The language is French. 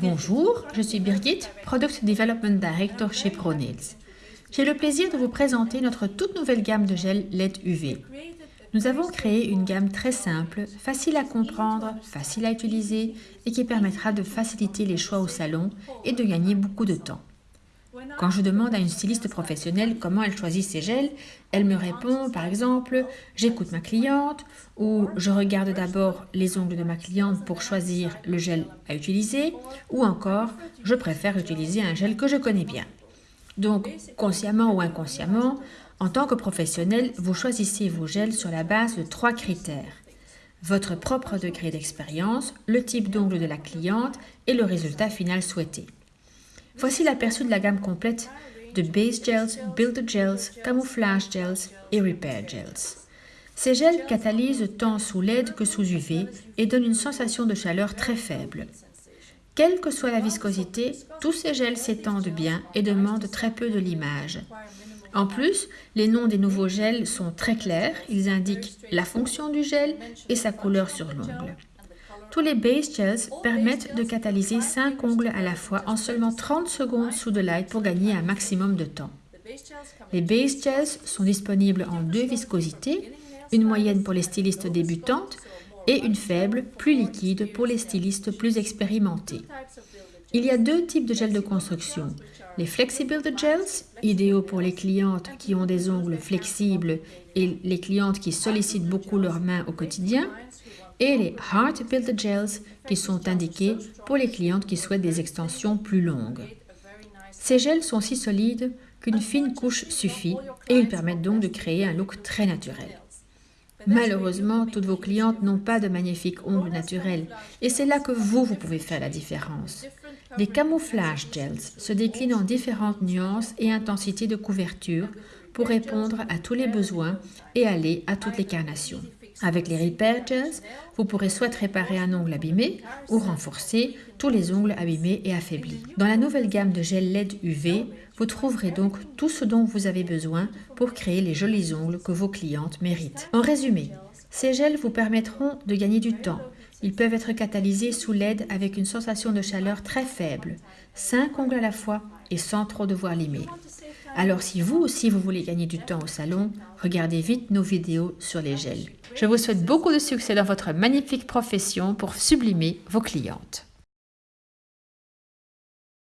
Bonjour, je suis Birgit, Product Development Director chez ProNails. J'ai le plaisir de vous présenter notre toute nouvelle gamme de gel LED UV. Nous avons créé une gamme très simple, facile à comprendre, facile à utiliser et qui permettra de faciliter les choix au salon et de gagner beaucoup de temps. Quand je demande à une styliste professionnelle comment elle choisit ses gels, elle me répond par exemple « j'écoute ma cliente » ou « je regarde d'abord les ongles de ma cliente pour choisir le gel à utiliser » ou encore « je préfère utiliser un gel que je connais bien ». Donc, consciemment ou inconsciemment, en tant que professionnel, vous choisissez vos gels sur la base de trois critères. Votre propre degré d'expérience, le type d'ongle de la cliente et le résultat final souhaité. Voici l'aperçu de la gamme complète de Base Gels, Builder Gels, Camouflage Gels et Repair Gels. Ces gels catalysent tant sous LED que sous UV et donnent une sensation de chaleur très faible. Quelle que soit la viscosité, tous ces gels s'étendent bien et demandent très peu de limage. En plus, les noms des nouveaux gels sont très clairs, ils indiquent la fonction du gel et sa couleur sur l'ongle. Tous les base gels permettent de catalyser 5 ongles à la fois en seulement 30 secondes sous de light pour gagner un maximum de temps. Les base gels sont disponibles en deux viscosités, une moyenne pour les stylistes débutantes et une faible, plus liquide pour les stylistes plus expérimentés. Il y a deux types de gels de construction. Les Flexible Gels, idéaux pour les clientes qui ont des ongles flexibles et les clientes qui sollicitent beaucoup leurs mains au quotidien, et les Heart Builder Gels qui sont indiqués pour les clientes qui souhaitent des extensions plus longues. Ces gels sont si solides qu'une fine couche suffit et ils permettent donc de créer un look très naturel. Malheureusement, toutes vos clientes n'ont pas de magnifiques ongles naturels et c'est là que vous, vous pouvez faire la différence. Les camouflage gels se déclinent en différentes nuances et intensités de couverture pour répondre à tous les besoins et aller à toutes les carnations. Avec les Repair vous pourrez soit réparer un ongle abîmé ou renforcer tous les ongles abîmés et affaiblis. Dans la nouvelle gamme de gel LED UV, vous trouverez donc tout ce dont vous avez besoin pour créer les jolis ongles que vos clientes méritent. En résumé, ces gels vous permettront de gagner du temps. Ils peuvent être catalysés sous LED avec une sensation de chaleur très faible, 5 ongles à la fois et sans trop devoir limer. Alors si vous aussi vous voulez gagner du temps au salon, regardez vite nos vidéos sur les gels. Je vous souhaite beaucoup de succès dans votre magnifique profession pour sublimer vos clientes.